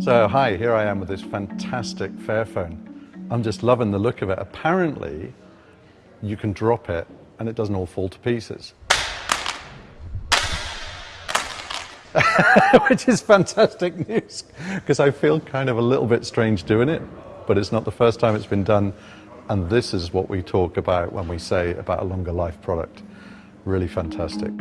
So hi, here I am with this fantastic Fairphone. I'm just loving the look of it. Apparently, you can drop it and it doesn't all fall to pieces. Which is fantastic news because I feel kind of a little bit strange doing it, but it's not the first time it's been done. And this is what we talk about when we say about a longer life product. Really fantastic.